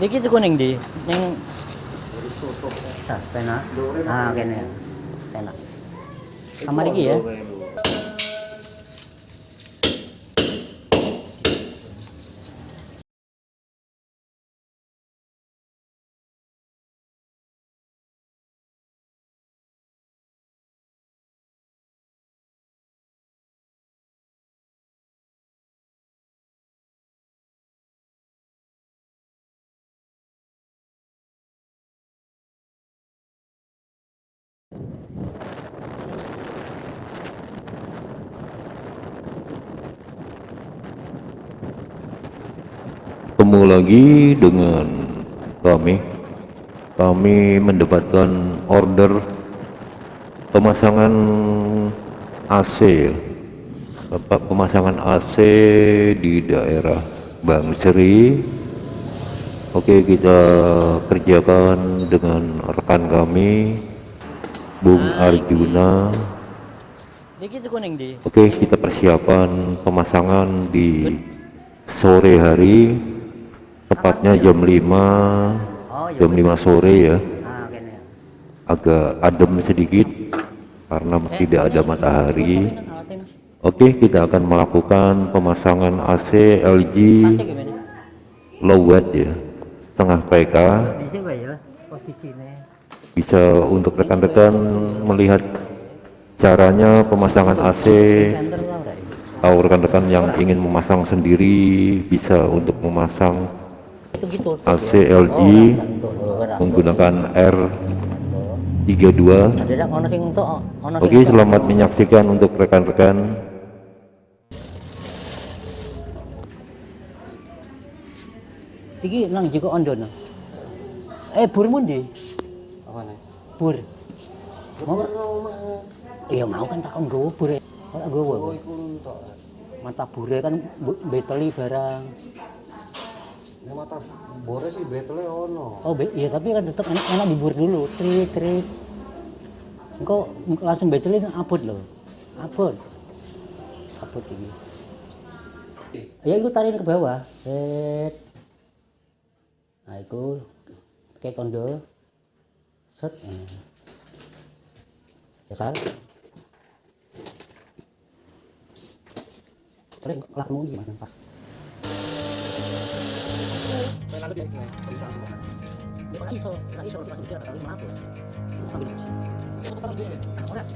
Iki. Iki tuku ning ndi? Ning Ah, penak. Ah, kene. Penak. Kamar iki ya. Ketemu lagi dengan kami. Kami mendapatkan order pemasangan AC. Bapak pemasangan AC di daerah Bang Seri. Oke, kita kerjakan dengan rekan kami Bung Arjuna. Oke, kita persiapan pemasangan di sore hari, tepatnya jam 5, Oh, ya. jam 5 sore ya. Ah, kene. Agak adem sedikit karena Eh, tidak ada matahari. Oke, kita akan melakukan pemasangan AC LG low watt ya, setengah PK. Bisa ya. Bisa untuk rekan-rekan melihat caranya pemasangan AC ora ya. atau rekan-rekan yang ingin memasang sendiri bisa untuk memasang Itu gitu. AC LG menggunakan R32 Ada ono sing entuk ono sing Oke selamat menyaksikan untuk rekan-rekan Iki nang jiko ondono. Eh burmu ndi? Apa nih? Bur. Mau Iya mau kan tak nggowo bur. Ora nggowo. Oh. Mata bure kan beteli barang. Ini mata bore sih betle ono. Oh, be- iya tapi kan tetap enak, enak dibur dulu. Trik trik. Engko langsung beteli abot loh. Abot. Abot ini. Ya itu tariin ke bawah. Set. Nah, itu kayak kondo. Set. Ya kan? Terus lakumu gimana pas? Pero nagle biegnie, podejrzewam, że Nie, bo na nic, na nic, bo to nas uciera, na nic Akurat.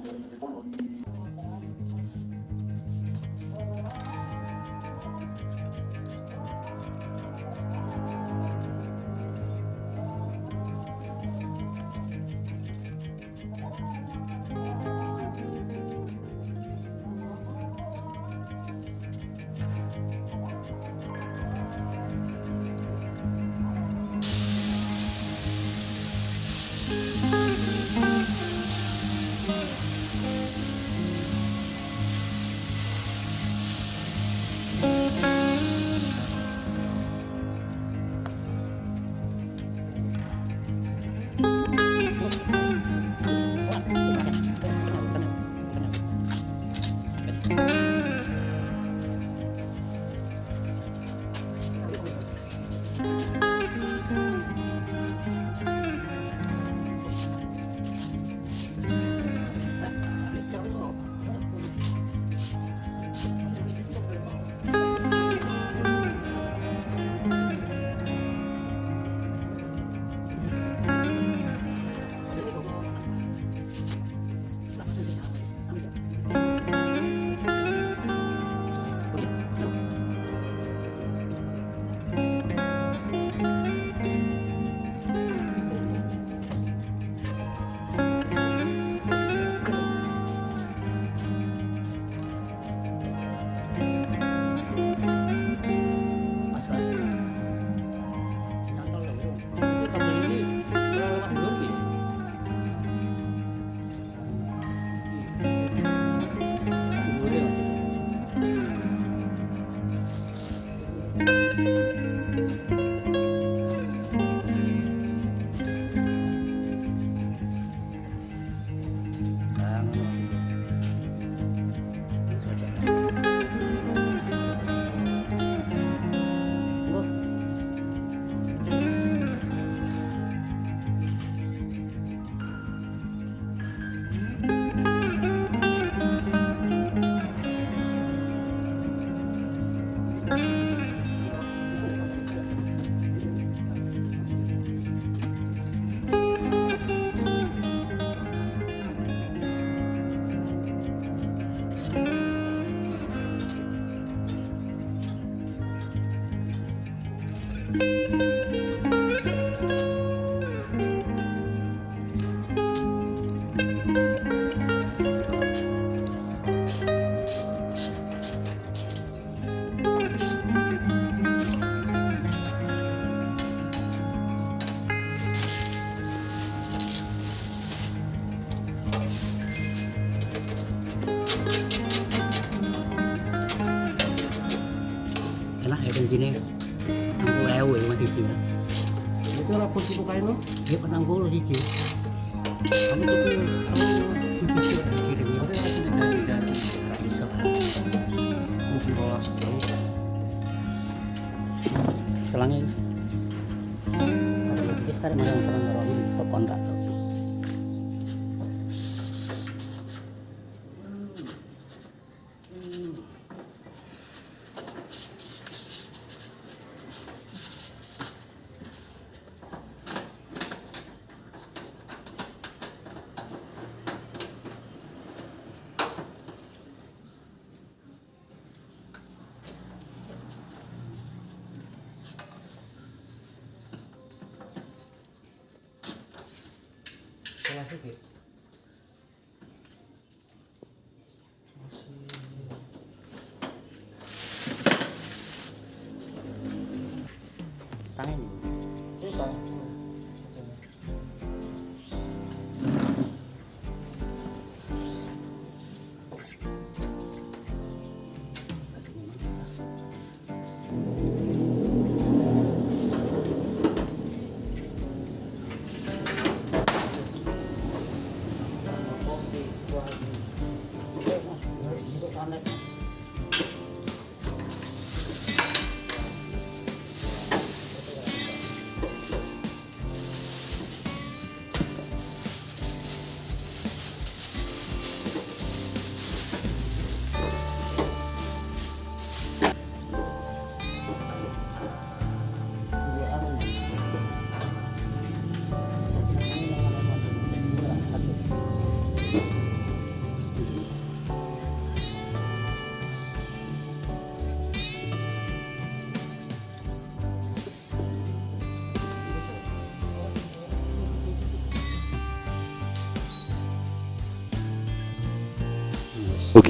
思うので、この理由 enak ya kan gini. 60 ewu ya siji. Itu ora kursi kok kae no? Ya 40 siji. Kamu tuku siji dikirim ya ora diganti-ganti gak iso. Kudu rolas Selangin. Kalau kita sekarang mau Klasik ya.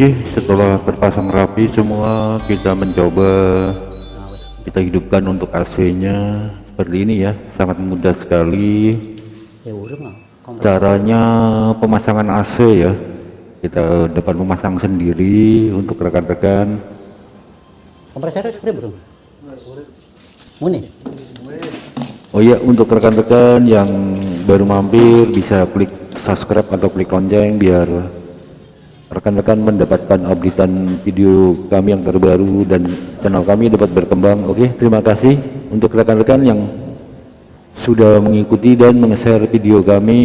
Oke, setelah terpasang rapi semua, kita mencoba kita hidupkan untuk AC-nya seperti ini ya, sangat mudah sekali. Ya. Caranya pemasangan AC ya, kita dapat memasang sendiri untuk rekan-rekan. Kompresornya seperti bro. Muni. Oh ya, untuk rekan-rekan yang baru mampir bisa klik subscribe atau klik lonceng biar rekan-rekan mendapatkan updatean video kami yang terbaru dan channel kami dapat berkembang. Oke, terima kasih untuk rekan-rekan yang sudah mengikuti dan meng-share video kami.